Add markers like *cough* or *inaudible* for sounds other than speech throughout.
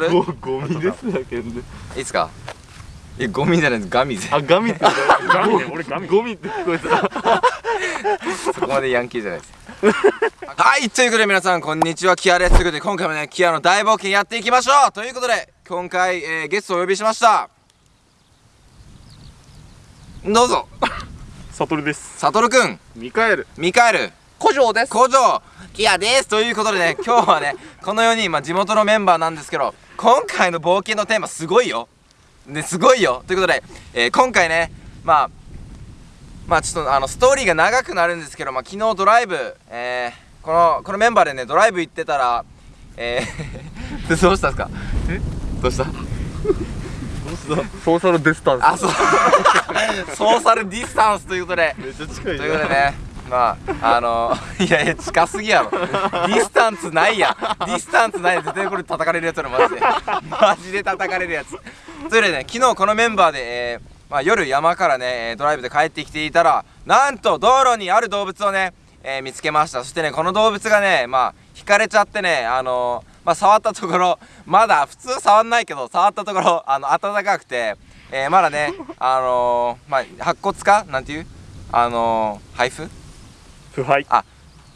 ととるゴゴミですだけどねいいっすか？えゴミじゃないです。ガミゼあガミって。ガミね。俺ガミ。ゴミって聞こえた。*laughs* そこまでヤンキーじゃないです。はいということで皆さんこんにちは。キアですということで今回もねキアの大冒険やっていきましょう。ということで今回、えーゲストをお呼びしました。どうぞ。サトルです。サトルくん。ミカエル。ミカエル。古城です。工場キアです。ということでね今日はねこの4人、まあ、地元のメンバーなんですけど今回の冒険のテーマすごいよ。ねすごいよ。ということで、えー今回ねまあまあちょっとあのストーリーが長くなるんですけど、まあ、昨日ドライブ、えーこのこのメンバーでねドライブ行ってたらえー、*laughs* どうしたんですか？え？どうした？どうしたソーシャルディスタンス。あそう。ソーシャルディスタンスということで。めっちゃ近いということでねまああのいやいや近すぎやろ。ディスタンスないやディスタンスない絶対これ叩かれるやつだマジで。マジで叩かれるやつ。といでね昨日このメンバーで、えーまあ、夜山からねドライブで帰ってきていたらなんと道路にある動物をね、えー見つけました。そしてねこの動物がねまあ轢かれちゃってねあのまあ触ったところまだ普通触んないけど触ったところあの暖かくて、えーまだねあのまあ白骨かなんていう？あの配布？腐敗。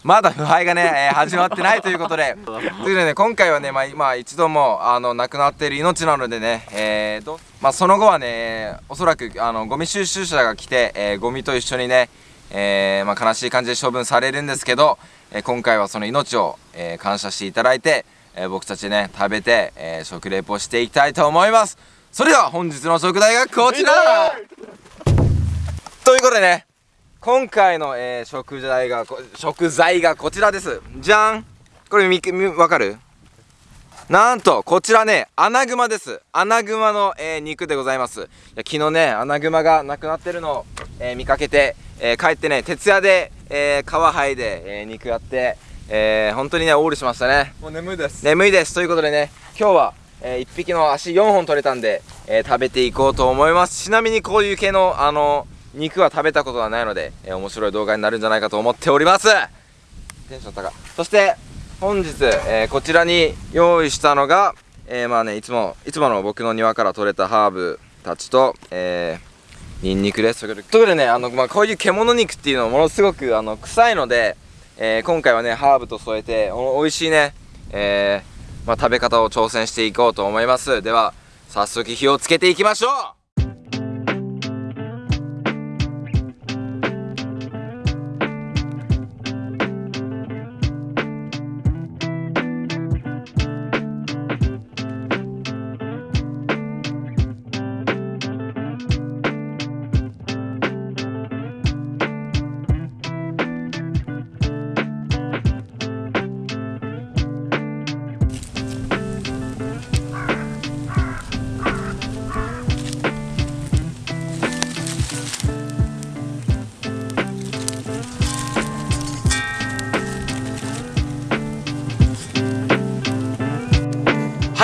まだ腐敗がね、えー始まってないということで。ということでね今回はねまあ今一度もあの亡くなっている命なのでねえーとまあその後はねえーおそらくあのゴミ収集車が来て、えーゴミと一緒にねえーまあ悲しい感じで処分されるんですけど、えー今回はその命を、えー感謝していただいて、えー僕たちね食べて、えー食レポをしていきたいと思います。それでは本日の食材がこちら。ということでね今回の、えー食材がこ食材がこちらです。じゃん。これみみわかる？なんとこちらねアナグマです。アナグマの、えー肉でございます。いや昨日ねアナグマが亡くなってるのを、えー見かけて、えー帰ってね徹夜で、えー皮剥いで、えー肉やって、えー本当にねオールしましたね。もう眠いです。眠いです。ということでね今日は、え1匹の足4本取れたんで、えー食べていこうと思います。ちなみにこういう系のあの肉は食べたことはないので、えー面白い動画になるんじゃないかと思っております。テンション高そして本日、えーこちらに用意したのが、えーまあねいつもいつもの僕の庭から採れたハーブたちと、えー、ニンニクです。ということでねあの、まあ、こういう獣肉っていうのはものすごくあの臭いので、えー今回はねハーブと添えてお美味しいね、えーまあ、食べ方を挑戦していこうと思います。では早速火をつけていきましょう。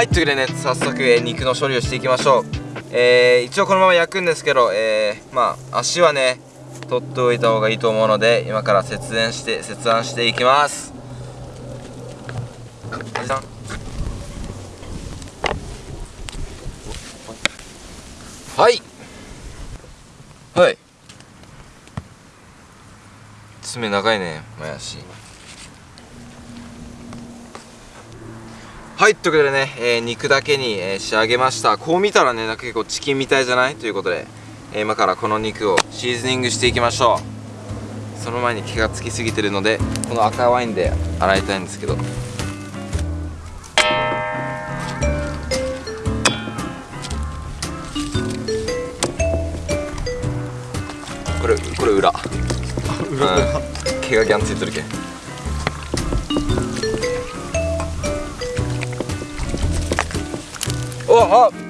いというわけでね早速、えー肉の処理をしていきましょう。えー一応このまま焼くんですけどえーまあ足はね取っておいた方がいいと思うので今から節電して切断していきます。はい。はい。爪長いね前足。はいということでね、えー肉だけに、えー仕上げました。こう見たらねなんか結構チキンみたいじゃない？ということで、えー今からこの肉をシーズニングしていきましょう。その前に気がつきすぎてるのでこの赤ワインで洗いたいんですけど。これこれ *laughs* 裏。うん。毛がギャンついてるけんお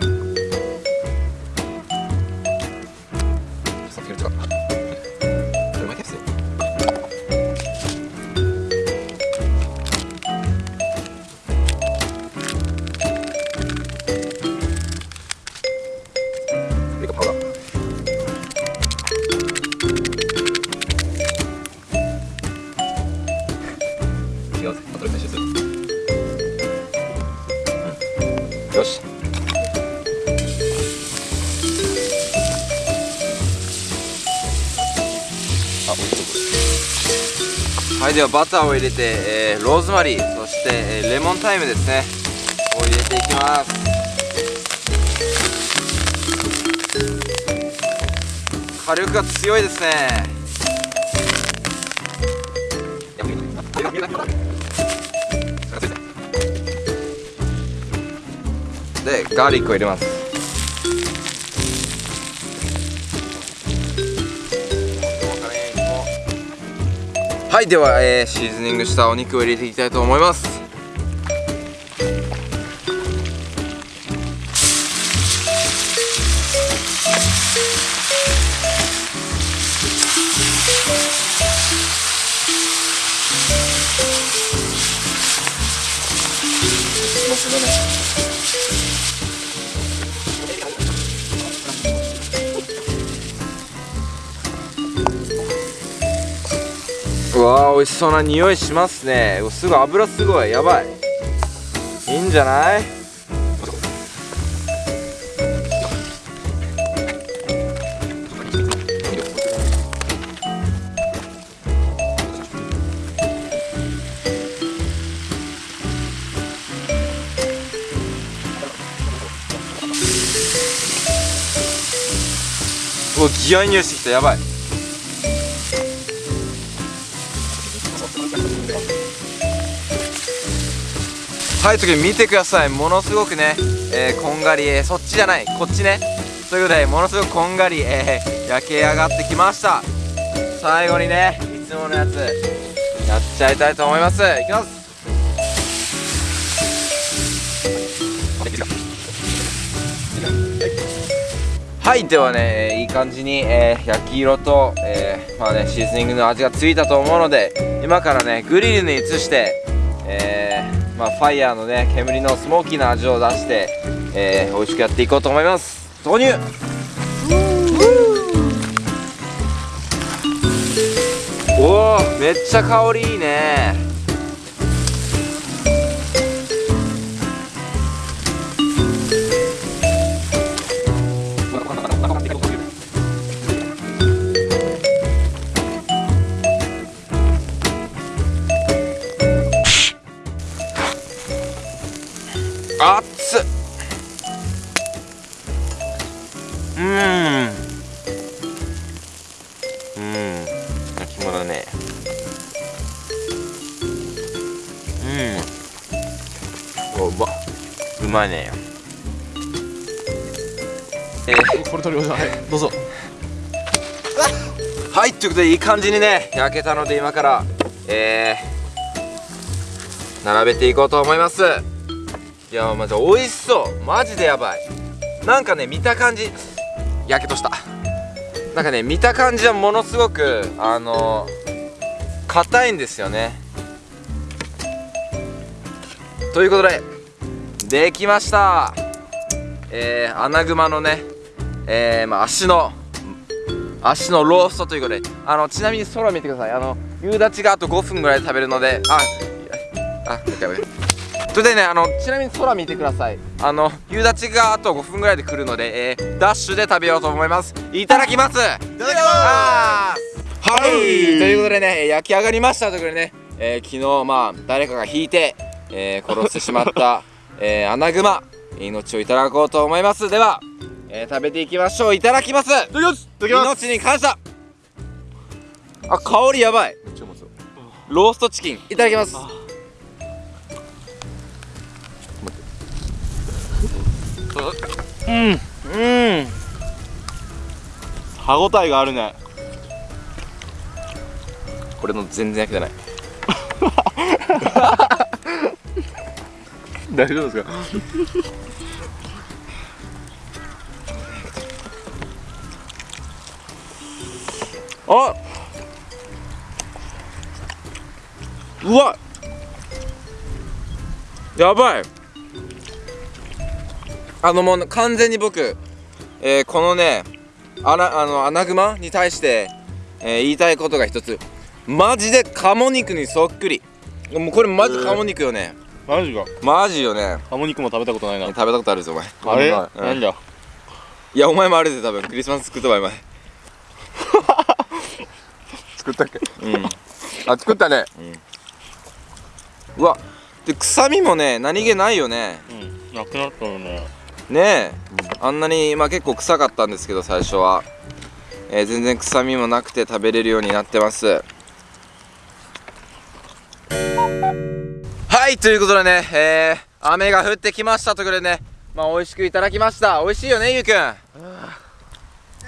はいではバターを入れて、えーローズマリーそして、えーレモンタイムですね。を入れていきます。火力が強いですね。でガーリックを入れます。はいでは、えーシーズニングしたお肉を入れていきたいと思います。わー美味しそうな匂いしますね。うすごい油すごい。やばい。いいんじゃない？うわギア匂いしてきた。やばい。はい次見てください。ものすごくね、えーこんがり、えーそっちじゃない。こっちね。ということでものすごくこんがり、えー焼け上がってきました。最後にねいつものやつやっちゃいたいと思います。いきます。はいではね、いい感じに、えー焼き色と、えーまあね、シーズニングの味がついたと思うので今からねグリルに移して、えーまあ、ファイヤーのね煙のスモーキーな味を出して、えー美味しくやっていこうと思います。投入!おおめっちゃ香りいいねまいねえーこれ取りましょうはいどうぞ。*laughs* はいということでいい感じにね焼けたので今からえー、並べていこうと思います。いやまず美味しそう。マジでやばい。なんかね見た感じやけとした。なんかね見た感じはものすごくあの硬いんですよね。ということでできました。えー、アナグマのねえー、まあ足の足のローストということであのちなみに空見てください。あの夕立があと5分ぐらいで食べるのでああオッケーオッケーそれでねあのちなみに空見てください。あの夕立があと5分ぐらいで来るので、えー、ダッシュで食べようと思います。いただきます。いただきます。はい。ということでね焼き上がりましたということでね、えー、昨日まあ誰かが引いて、えー、殺してしまった、えー、アナグマ命をいただこうと思います。では、えー、食べていきましょう。いただきます。いただきます。命に感謝。あ香りやばい。ローストチキン。いただきます。うん。うん。歯ごたえがあるね。これの全然焼けてない *laughs* 大丈夫ですか？あうわやばい！あのもう完全に僕、えーこのねあなあのアナグマに対して、えー言いたいことが一つ。マジで鴨肉にそっくり。もうこれマジ鴨肉よね。マジか。マジよね。ハモ肉も食べたことないな。食べたことあるぞお前。あれ？うん。なんだ？いやお前もあるで多分クリスマス作ったわお前。*laughs* 作ったっけ？うん。あ作ったね。うわ。で臭みもね何気ないよね。うん。なくなったよね。ねえ、あんなにまあ結構臭かったんですけど最初は、えー全然臭みもなくて食べれるようになってますはいということでねえー、雨が降ってきましたということでねまあ美味しくいただきました。美味しいよねゆうくん。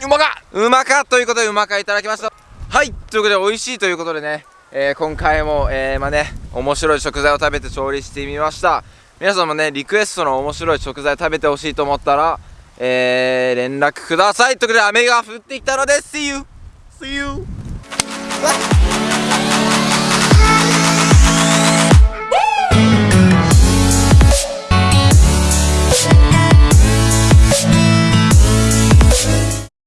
うまか。うまかということでうまかいただきました。はいということで美味しいということでね、えー今回も、えー、まあね面白い食材を食べて調理してみました。皆さんもねリクエストの面白い食材食べてほしいと思ったらえー、連絡ください。ということで雨が降ってきたので See you! See you!